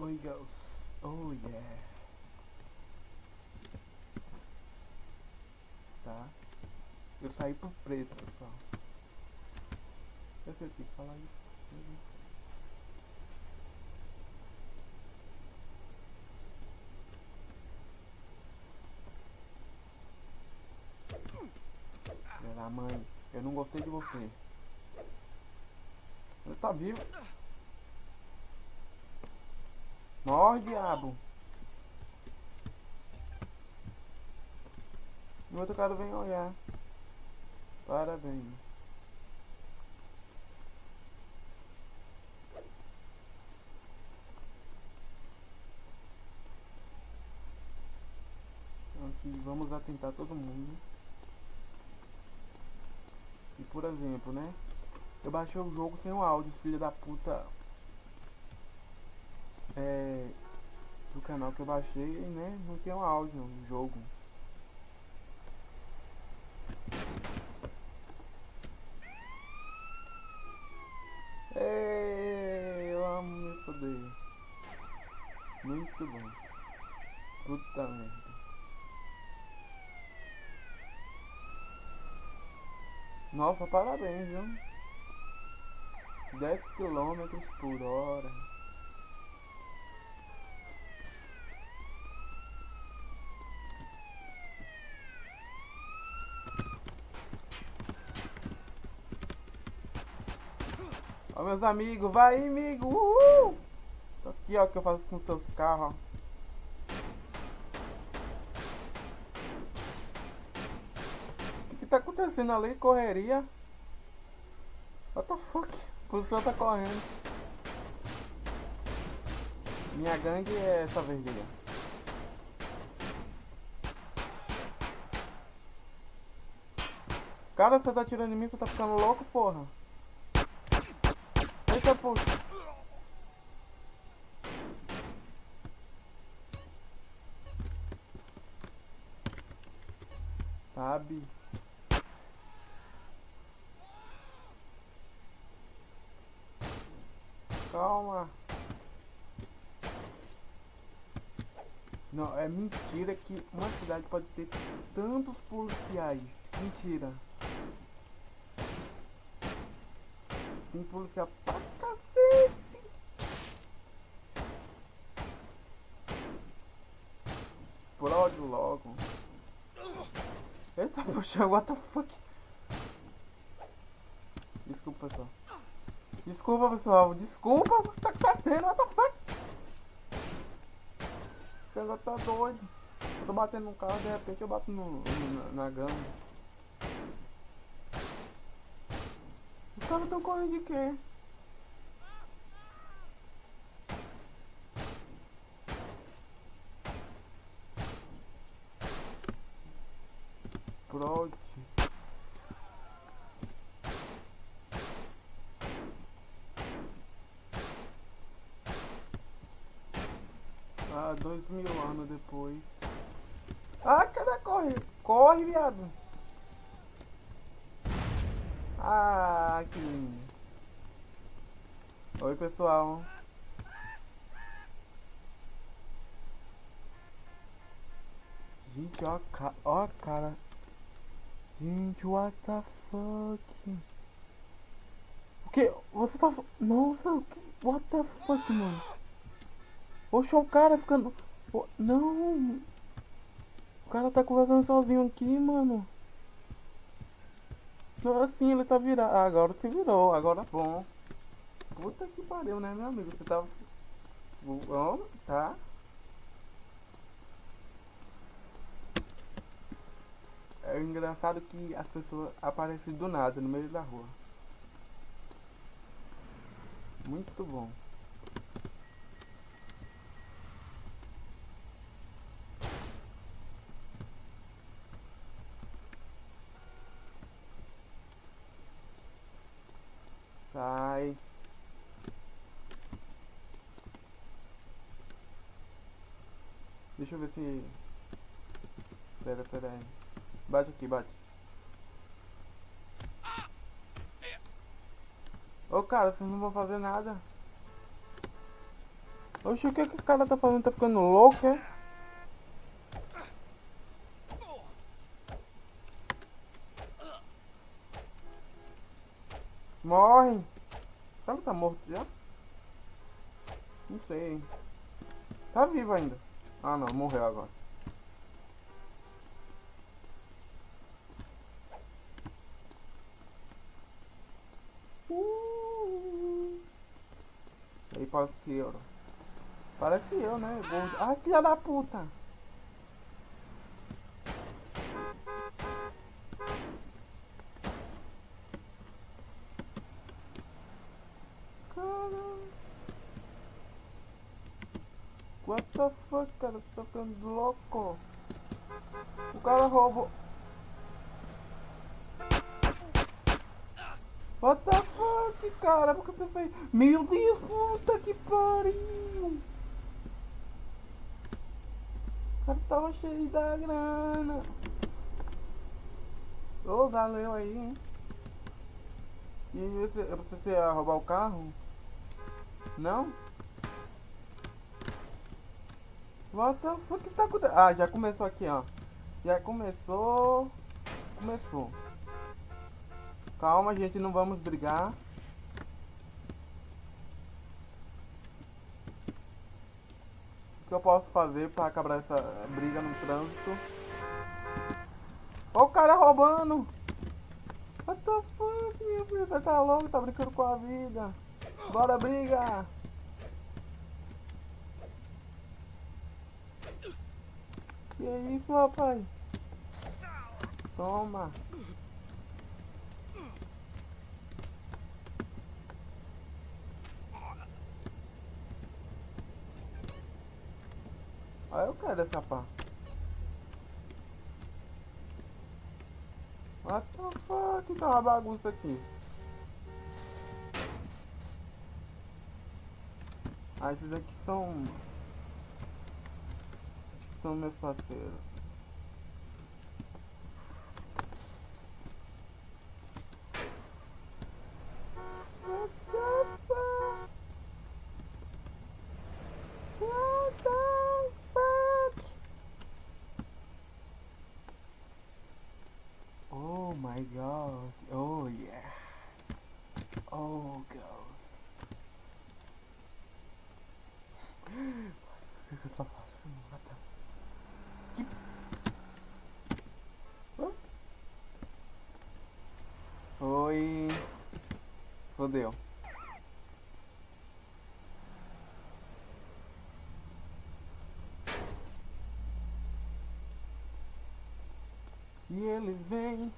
Oi, girls. Oh, yeah. Tá. Eu saí pro preto, pessoal. Eu sei que falar isso. Filha mãe, eu não gostei de você. Você tá vivo? Morre, diabo. O outro cara vem olhar. Parabéns. Aqui, vamos atentar todo mundo. E por exemplo, né? Eu baixei o jogo sem o áudio, filho da puta. É, do canal que eu baixei, né? Não tem um áudio no jogo. Ei, eu amo. Muito bom. Puta merda. Nossa, parabéns, viu? 10 km por hora. Ó meus amigos, vai amigo, uhul! Aqui ó, que eu faço com seus carros, ó. tá acontecendo ali? Correria. What the fuck? O policial tá correndo. Minha gangue é essa vermelha. Cara, você tá tirando em mim, você tá ficando louco, porra. Eita, puxa. Sabe? Calma. Não, é mentira que uma cidade pode ter tantos policiais. Mentira. Tem policial pra cacete. Explode logo. Eita, poxa, what the fuck? Desculpa, pessoal. Desculpa, pessoal. Desculpa. O tá acontecendo? What the fuck? Esse negócio tá doido. Eu tô batendo no carro, de repente eu bato no na, na gama. Caras tão correndo de quê? Prod. Ah, dois mil anos depois. Ah, cadê corre? Corre, viado. Ah, lindo. Oi, pessoal. Gente, ó, ca ó cara. Gente, what the fuck? O que? Você tá... Nossa, o que? What the fuck, mano? Oxe, o cara ficando... Não! O cara tá conversando sozinho aqui, mano. Não, assim, ele tá virado. Ah, agora se virou, agora bom. Puta que pariu, né, meu amigo? Você tava... Bom, tá? É engraçado que as pessoas aparecem do nada, no meio da rua. Muito bom. Sai. Deixa eu ver se... Pera, pera aí. Bate aqui, bate. Ô cara, vocês não vão fazer nada. Oxe, o que, que o cara tá fazendo? Tá ficando louco, é? Morre! Será que tá morto já? Não sei. Tá vivo ainda. Ah não, morreu agora. Uh. Aí parece eu. Parece eu, né? Gordo. Ai, filha da puta! What the fuck, cara? Você tá ficando louco? O cara roubou. What the fuck, cara? Por que você fez? Meu Deus, puta que pariu! O cara tava cheio da grana. Ô, oh, valeu aí, hein? E você, você ia roubar o carro? Não? What the fuck tá acontecendo? Ah, já começou aqui, ó. Já começou. Começou. Calma, gente, não vamos brigar. O que eu posso fazer pra acabar essa briga no trânsito? Ó o cara roubando! What the fuck, filho? Você tá louco? Tá brincando com a vida. Bora, briga! Que isso, rapaz? Toma. Olha eu quero essa pá. What the fuck? Tá uma bagunça aqui. Ah, esses aqui são são meus parceiros. Oh my god. Oh yeah. Oh girls. O que eu tô fazendo? Oi. Fodeu. E ele vem,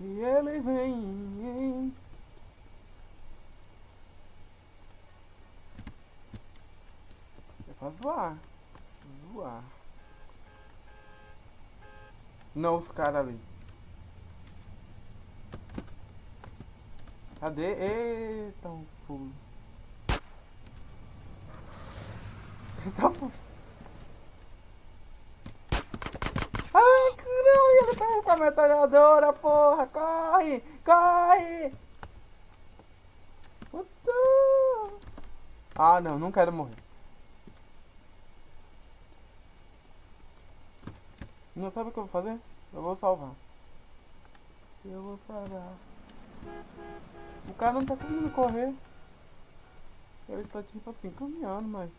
e ele vem. É pra zoar. Zoar. Não, os caras ali. Cadê? Eita, um pulo. Eita, pulo. Ai, caralho, ele tá com a metralhadora, porra. Corre, corre. Ah, não, não quero morrer. Não sabe o que eu vou fazer? Eu vou salvar. Eu vou salvar. O cara não tá conseguindo correr. Ele tá tipo assim, caminhando, mas...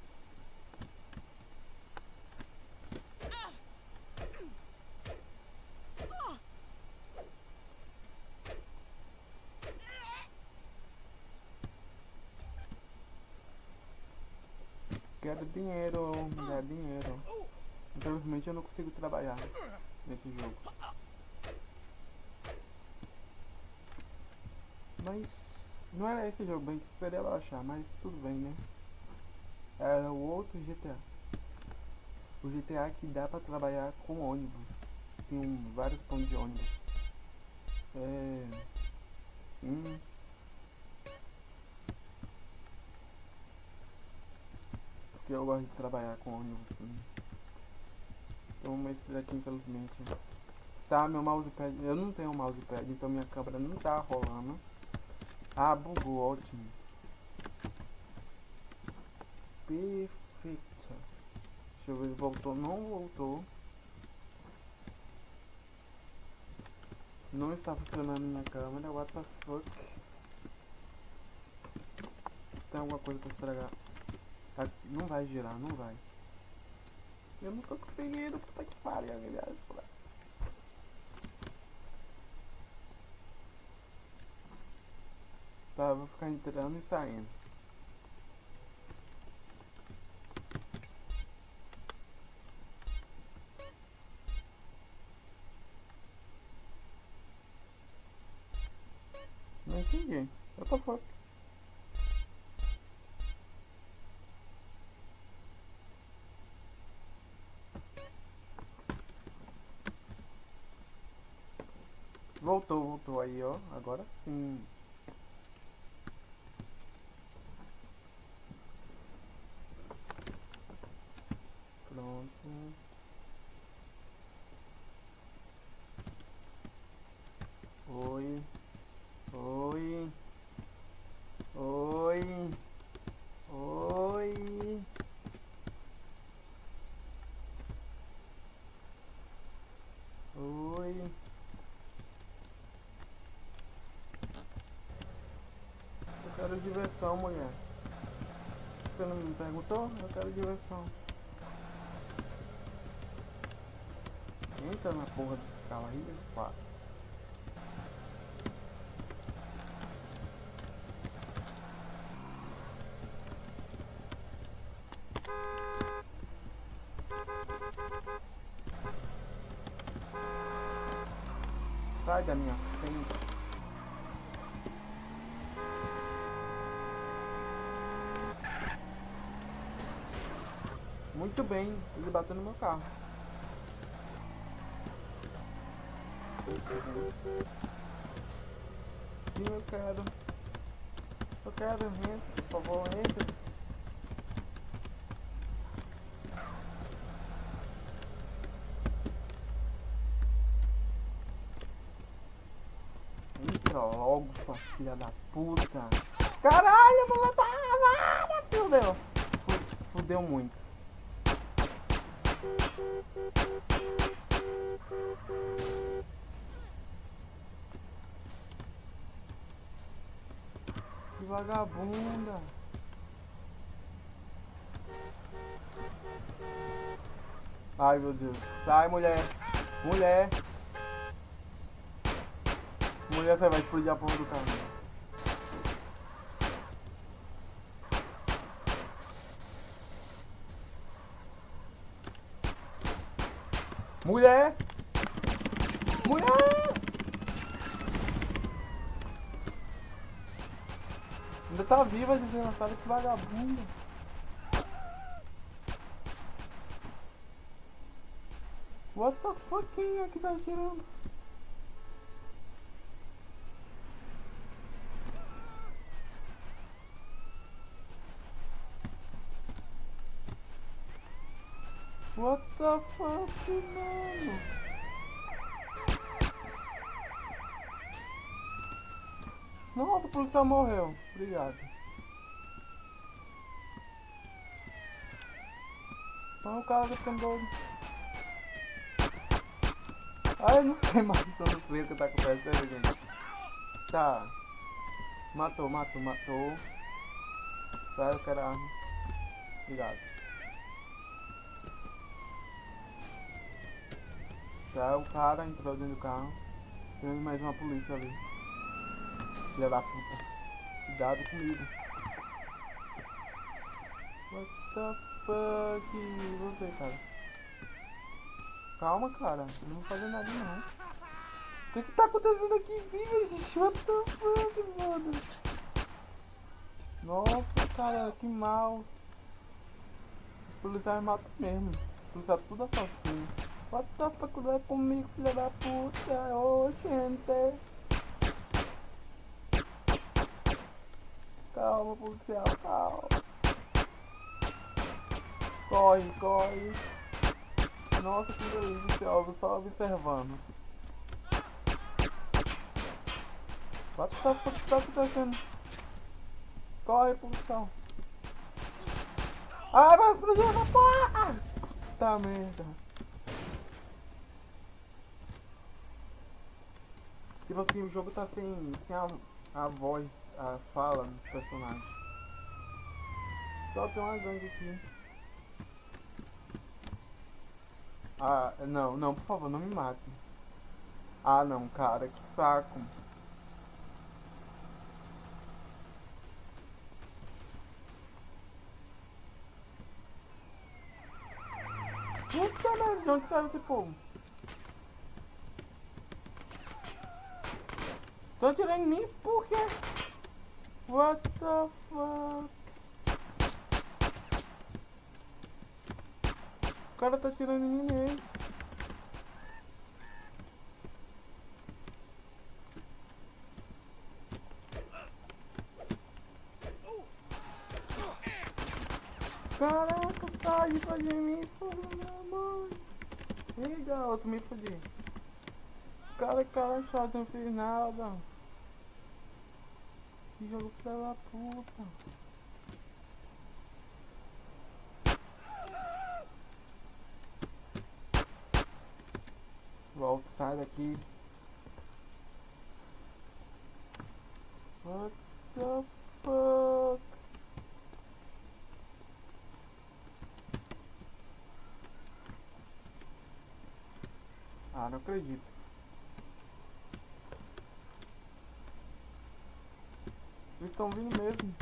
Quero dinheiro, quero dinheiro. Infelizmente eu não consigo trabalhar nesse jogo. Mas não era esse jogo bem que esperava achar, mas tudo bem, né? Era o outro GTA. O GTA que dá pra trabalhar com ônibus. Tem um, vários pontos de ônibus. É. Hum. Porque eu gosto de trabalhar com ônibus. Sim. Então, esse daqui infelizmente. Tá, meu mousepad. Eu não tenho mousepad, então minha câmera não tá rolando. Ah, bugou, ótimo. Perfeito. Deixa eu ver se voltou. Não voltou. Não está funcionando minha câmera. What the fuck? Tem alguma coisa pra estragar. Tá- Não vai girar, não vai. Eu não tô conseguindo. Puta que pariu, aliás. Tá, vou ficar entrando e saindo. Não entendi. Eu tô fora. Voltou, voltou aí, ó. Agora sim. Pronto. Oi. Oi. Oi. Oi. Oi. Eu quero diversão, mulher. Você não me perguntou? Eu quero diversão. Entra na porra desse carro aí, pá. Sai da minha Muito bem, ele bateu no meu carro. Sim, eu quero. Eu quero, entre, por favor, entre. Entra logo, sua filha da puta. Caralho, eu vou matar. Ah, fudeu. Fu- Fudeu muito. Que vagabunda. Ai meu Deus. Sai mulher. Mulher. Mulher você vai explodir a porra do carro. Mulher! Mulher! Ainda tá viva, desgraçada, que vagabunda. What the fuck, quem é que tá atirando? Fuck, mano? Nossa, o policial morreu. Obrigado. Não, o cara tá ficando doido. Ah, eu não sei mais, eu não sei o que tá acontecendo, gente. Tá. Matou, matou, matou. Tá, eu quero arma. Obrigado. Tá, o cara entrou dentro do carro. Tem mais uma polícia ali. Filha da puta. Cuidado comigo. What the fuck? E você, cara? Calma, cara. Eu não vou fazer nada não. O que que tá acontecendo aqui, filho? gente? What the fuck, mano? Nossa, cara, que mal. Os policiais matam mesmo. Os policiais tudo assassino. What the fuck, é comigo, filha da puta? Ô, gente. Calma, policial, calma. Corre, corre. Nossa, que delícia, eu só observando. What the fuck tá acontecendo? Corre, policial. Ai, vai explodir essa porra! Puta merda. Tipo assim, o jogo tá sem, sem a, a voz, a fala dos personagens. Só tem uma gangue aqui. Ah, não, não, por favor, não me mate. Ah, não, cara, que saco. Puta merda, de onde saiu esse povo? Tô atirando em mim por quê? What the fuck? O cara tá atirando em mim mesmo. Caraca, pra de mim, porra, minha mãe. Ih, garoto, me fodi. Cara, cara chato, não fiz nada. Que jogo filha da puta. Volta, sai daqui. What the fuck? Ah, não acredito. Estão vindo mesmo.